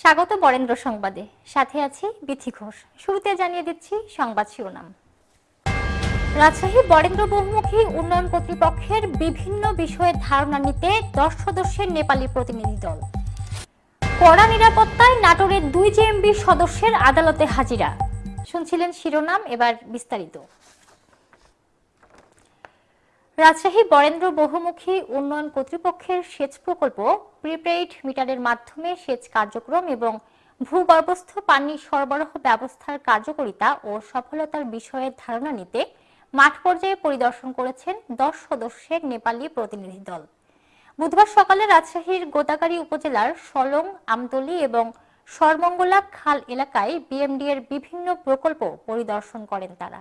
স্বাগত বরেন্দ্র সংবাদে। সাথে আছি বিথি ঘোষ। শুরুতে জানিয়ে দিচ্ছি সংবাদ শিরোনাম। রাজশাহী বরেন্দ্র বহুমুখী উন্নয়ন কর্তৃপক্ষের বিভিন্ন বিষয়ে ধারণা নিতে দশ সদস্যের নেপালি প্রতিনিধি দল। কড়া নিরাপত্তায় নাটোরের দুই জেএমবি সদস্যের আদালতে হাজিরা। শুনছিলেন শিরোনাম, এবার বিস্তারিত। রাজশাহী বরেন্দ্র বহুমুখী উন্নয়ন কর্তৃপক্ষের সেচ প্রকল্প প্রিপেইড মিটারের মাধ্যমে সেচ কার্যক্রম এবং ভূগর্ভস্থ পানি সরবরাহ ব্যবস্থার কার্যকারিতা ও সফলতার বিষয়ে ধারণা নিতে মাঠ পর্যায়ে পরিদর্শন করেছেন দশ সদস্যের নেপালি প্রতিনিধি দল। বুধবার সকালে রাজশাহীর গোদাগাড়ী উপজেলার সলং, আমতলী এবং সরমঙ্গলা খাল এলাকায় বিএমডি এর বিভিন্ন প্রকল্প পরিদর্শন করেন তারা।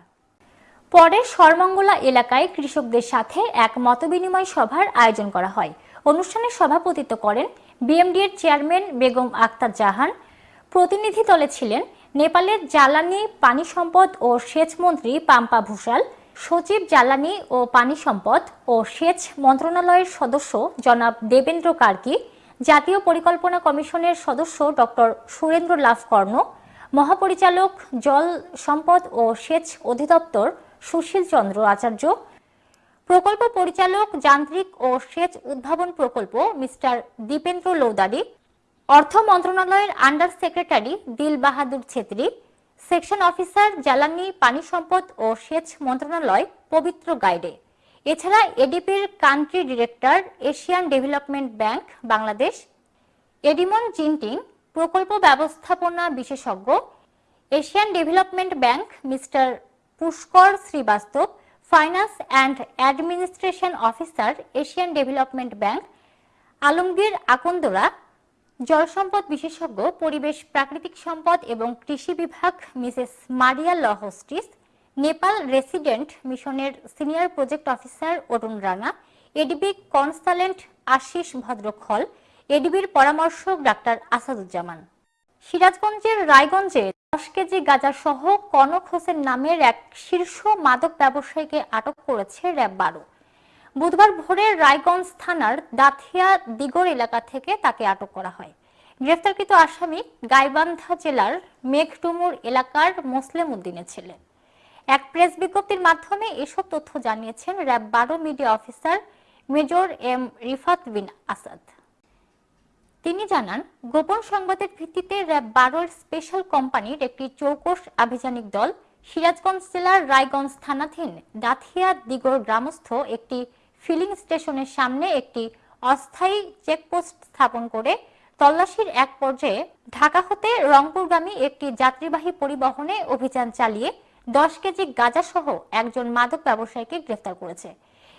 পরে সরমঙ্গলা এলাকায় কৃষকদের সাথে এক মতবিনিময় সভার আয়োজন করা হয়। অনুষ্ঠানে সভাপতিত্ব করেন বিএমডি এর চেয়ারম্যান বেগম আক্তার জাহান। প্রতিনিধি দলে ছিলেন নেপালের জ্বালানি, পানি সম্পদ ও সেচ মন্ত্রী পাম্পা ভূষাল, সচিব জ্বালানি ও পানি সম্পদ ও সেচ মন্ত্রণালয়ের সদস্য জনাব দেবেন্দ্র কার্কি, জাতীয় পরিকল্পনা কমিশনের সদস্য ডক্টর সুরেন্দ্র লাভ কর্ণ মহাপরিচালক জল সম্পদ ও সেচ অধিদপ্তর সুশীল চন্দ্র আচার্য, প্রকল্প পরিচালক, যান্ত্রিক ও সেচ উদ্ভাবন প্রকল্প মিস্টার দীপেন্দ্র লৌদারি অর্থ মন্ত্রণালয়ের আন্ডার সেক্রেটারি দিল বাহাদুর ছেত্রী, সেকশন অফিসার জ্বালানি, পানি সম্পদ ও সেচ মন্ত্রণালয় পবিত্র গাইডে। এছাড়া এডিপির country director, Asian Development Bank, Bangladesh, Edimon Ginting, প্রকল্প ব্যবস্থাপনা বিশেষজ্ঞ, Asian Development Bank mister Pushkar Srivastava finance and administration officer Asian Development Bank Alamgir আকন্দরা জলসম্পদ বিশেষজ্ঞ, পরিবেশ, প্রাকৃতিক সম্পদ এবং কৃষি বিভাগ, মিসেস মারিয়া লহস্টিস নেপাল রেসিডেন্ট মিশনের senior project officer Arun Rana, ADB consultant Ashish Bhadrakhal, এডিবির পরামর্শক ডাক্তার আসাদুজ্জামান। সিরাজগঞ্জের রায়গঞ্জে দশ কেজি গাঁজা সহ কনক হোসেন নামের এক শীর্ষ মাদক ব্যবসায়ীকে আটক করেছে র্যাব বারো। বুধবার ভোরে রায়গঞ্জ থানার দাথিয়া দিগর এলাকা থেকে তাকে আটক করা হয়। গ্রেফতারকৃত আসামি গাইবান্ধা জেলার মেঘটুমুর এলাকার মোসলেম উদ্দিনের ছেলে। এক প্রেস বিজ্ঞপ্তির মাধ্যমে এসব তথ্য জানিয়েছেন র্যাব বারো media officer major M Rifat Bin Asad. তিনি জানান, গোপন সংবাদের ভিত্তিতে র্যাব বারোর স্পেশাল কোম্পানির একটি চৌকস আভিযানিক দল সিরাজগঞ্জ জেলার রায়গঞ্জ থানাধীন দাথিয়া দিগর গ্রামস্থ একটি ফিলিং স্টেশনের সামনে একটি অস্থায়ী চেকপোস্ট স্থাপন করে তল্লাশির এক পর্যায়ে ঢাকা হতে রংপুরগামী একটি যাত্রীবাহী পরিবহনে অভিযান চালিয়ে দশ কেজি গাঁজা সহ একজন মাদক ব্যবসায়ীকে গ্রেফতার করেছে।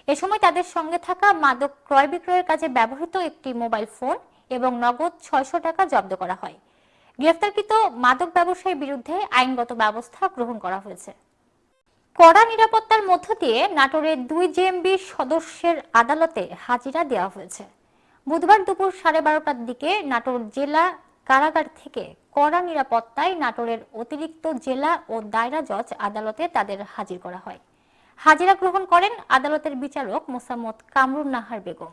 এ সময় তাদের সঙ্গে থাকা মাদক ক্রয় বিক্রয়ের কাজে ব্যবহৃত একটি মোবাইল ফোন এবং নগদ ছয়শো টাকা জব্দ করা হয়। গ্রেফতারকৃত মাদক ব্যবসায়ীর বিরুদ্ধে আইনগত ব্যবস্থা গ্রহণ করা হয়েছে। কড়া নিরাপত্তার মধ্য দিয়ে নাটোরের দুই জেএমবি সদস্যের আদালতে হাজিরা দেওয়া হয়েছে। বুধবার দুপুর সাড়ে বারোটার দিকে নাটোর জেলা কারাগার থেকে কড়া নিরাপত্তায় নাটোরের অতিরিক্ত জেলা ও দায়রা জজ আদালতে তাদের হাজির করা হয়। হাজিরা গ্রহণ করেন আদালতের বিচারক মোসাম্মদ কামরুন নাহার বেগম।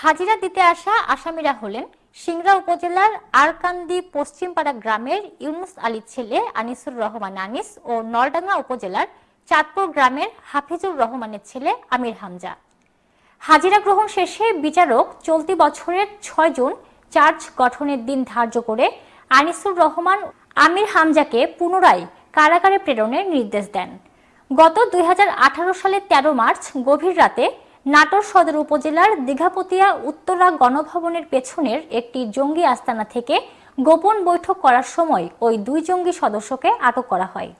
হাজিরা দিতে আসা আসামিরা হলেন সিংড়া উপজেলার আরকান্দি পশ্চিমপাড়া গ্রামের ইউনুস আলীর ছেলে আনিসুর রহমান আনিস ও নলডাঙ্গা উপজেলার চাঁদপুর গ্রামের হাফিজুর রহমানের ছেলে আমির হামজা। হাজিরা গ্রহণ শেষে বিচারক চলতি বছরের ছয় জুন চার্জ গঠনের দিন ধার্য করে আনিসুর রহমান আমির হামজাকে পুনরায় কারাগারে প্রেরণের নির্দেশ দেন। গত দুই হাজার আঠারো সালের ১৩ মার্চ গভীর রাতে নাটোর সদর উপজেলার দীঘাপতিয়া উত্তরা গণভবনের পেছনের একটি জঙ্গি আস্তানা থেকে গোপন বৈঠক করার সময় ওই দুই জঙ্গি সদস্যকে আটক করা হয়।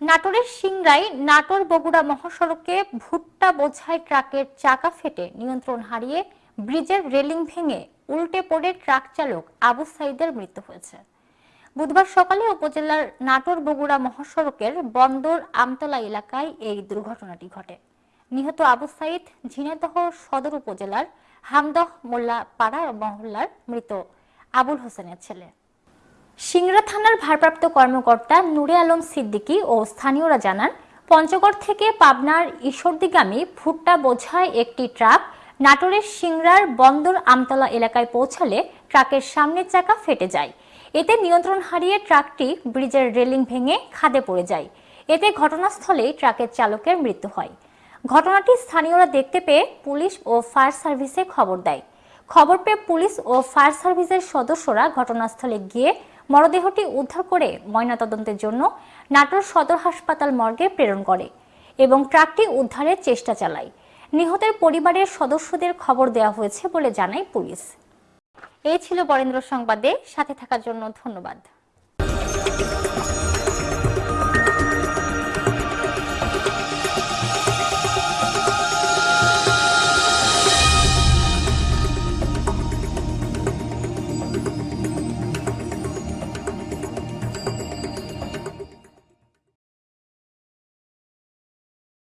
নাটোরের সিংড়াই নাটোর বগুড়া মহাসড়কে ভুট্টা বোঝাই ট্রাকের চাকা ফেটে নিয়ন্ত্রণ হারিয়ে ব্রিজের রেলিং ভেঙে উল্টে পড়ে ট্রাক চালক আবু সাইদের মৃত্যু হয়েছে। বুধবার সকালে উপজেলার নাটোর বগুড়া মহাসড়কের বন্দর আমতলা এলাকায় এই দুর্ঘটনাটি ঘটে। নিহত আবু সাইদ ঝিনাইদহ সদর উপজেলার হামদহ মোল্লা পাড়া মহল্লার মৃত আবুল হোসেনের ছেলে। সিংড়া থানার ভারপ্রাপ্ত কর্মকর্তা নুরে আলম সিদ্দিকী ও স্থানীয়রা জানান, পঞ্চগড় থেকে পাবনার ঈশ্বরদীগামী ভুট্টা বোঝায় একটি ট্রাক নাটোরের সিংড়ার বন্দর আমতলা এলাকায় পৌঁছালে ট্রাকের সামনের চাকা ফেটে যায়। এতে নিয়ন্ত্রণ হারিয়ে ট্রাকটি ব্রিজের রেলিং ভেঙে খাদে পড়ে যায়। এতে ঘটনাস্থলেই ট্রাকের চালকের মৃত্যু হয়। ঘটনাটি স্থানীয়রা দেখতে পেয়ে পুলিশ ও ফায়ার সার্ভিসে খবর দেয়। খবর পেয়ে পুলিশ ও ফায়ার সার্ভিসের সদস্যরা ঘটনাস্থলে গিয়ে মরদেহটি উদ্ধার করে ময়নাতদন্তের জন্য নাটোর সদর হাসপাতাল মর্গে প্রেরণ করে এবং ট্রাকটি উদ্ধারের চেষ্টা চালায়। নিহতের পরিবারের সদস্যদের খবর দেওয়া হয়েছে বলে জানায় পুলিশ। এই ছিল বরেন্দ্র সংবাদে। সাথে থাকার জন্য ধন্যবাদ।